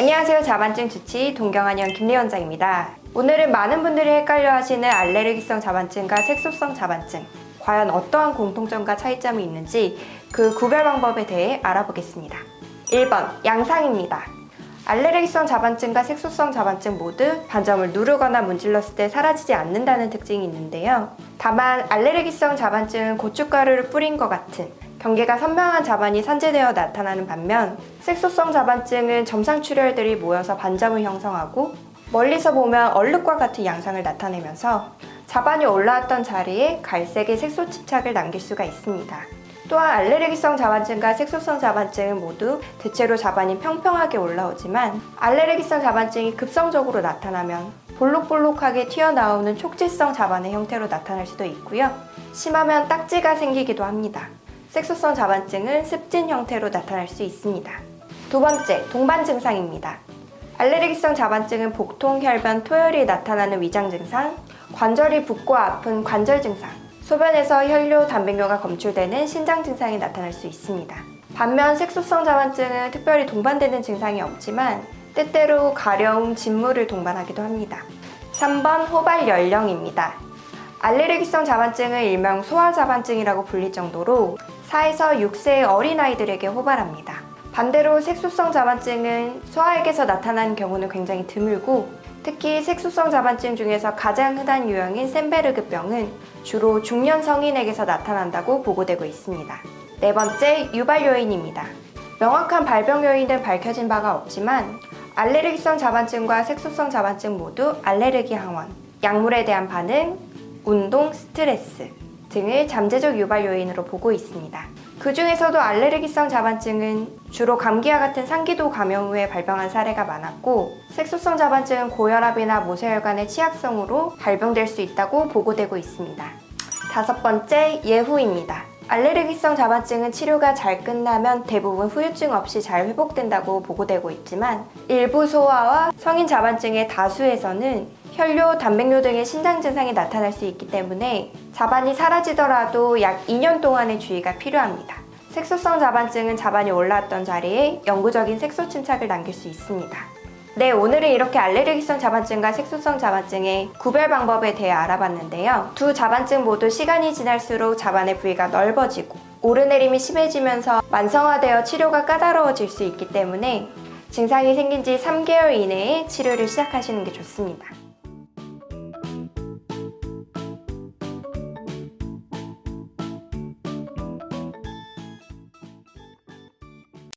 안녕하세요. 자반증 주치 동경한의원 김리원장입니다. 오늘은 많은 분들이 헷갈려 하시는 알레르기성 자반증과 색소성 자반증 과연 어떠한 공통점과 차이점이 있는지 그 구별 방법에 대해 알아보겠습니다. 1번 양상입니다. 알레르기성 자반증과 색소성 자반증 모두 반점을 누르거나 문질렀을 때 사라지지 않는다는 특징이 있는데요. 다만 알레르기성 자반증은 고춧가루를 뿌린 것 같은 경계가 선명한 자반이 산재되어 나타나는 반면 색소성 자반증은 점상 출혈들이 모여서 반점을 형성하고 멀리서 보면 얼룩과 같은 양상을 나타내면서 자반이 올라왔던 자리에 갈색의 색소 침착을 남길 수가 있습니다. 또한 알레르기성 자반증과 색소성 자반증은 모두 대체로 자반이 평평하게 올라오지만 알레르기성 자반증이 급성적으로 나타나면 볼록볼록하게 튀어나오는 촉지성 자반의 형태로 나타날 수도 있고요. 심하면 딱지가 생기기도 합니다. 색소성 자반증은 습진 형태로 나타날 수 있습니다. 두 번째, 동반 증상입니다. 알레르기성 자반증은 복통, 혈변, 토혈이 나타나는 위장 증상, 관절이 붓고 아픈 관절 증상, 소변에서 혈뇨, 단백뇨가 검출되는 신장 증상이 나타날 수 있습니다. 반면 색소성 자반증은 특별히 동반되는 증상이 없지만 때때로 가려움, 진물을 동반하기도 합니다. 3번 호발 연령입니다. 알레르기성 자반증은 일명 소아자반증이라고 불릴 정도로 4에서 6세의 어린아이들에게 호발합니다. 반대로 색소성 자반증은 소아에게서 나타나는 경우는 굉장히 드물고 특히 색소성 자반증 중에서 가장 흔한 유형인 셈베르그병은 주로 중년 성인에게서 나타난다고 보고되고 있습니다. 네 번째, 유발 요인입니다. 명확한 발병 요인은 밝혀진 바가 없지만 알레르기성 자반증과 색소성 자반증 모두 알레르기 항원, 약물에 대한 반응, 운동, 스트레스 등을 잠재적 유발 요인으로 보고 있습니다. 그 중에서도 알레르기성 자반증은 주로 감기와 같은 상기도 감염 후에 발병한 사례가 많았고 색소성 자반증은 고혈압이나 모세혈관의 취약성으로 발병될 수 있다고 보고되고 있습니다. 다섯 번째, 예후입니다. 알레르기성 자반증은 치료가 잘 끝나면 대부분 후유증 없이 잘 회복된다고 보고되고 있지만 일부 소아와 성인 자반증의 다수에서는 혈뇨, 단백뇨 등의 신장 증상이 나타날 수 있기 때문에 자반이 사라지더라도 약 2년 동안의 주의가 필요합니다. 색소성 자반증은 자반이 올라왔던 자리에 영구적인 색소 침착을 남길 수 있습니다. 네, 오늘은 이렇게 알레르기성 자반증과 색소성 자반증의 구별 방법에 대해 알아봤는데요. 두 자반증 모두 시간이 지날수록 자반의 부위가 넓어지고 오르내림이 심해지면서 만성화되어 치료가 까다로워질 수 있기 때문에 증상이 생긴 지 3개월 이내에 치료를 시작하시는 게 좋습니다.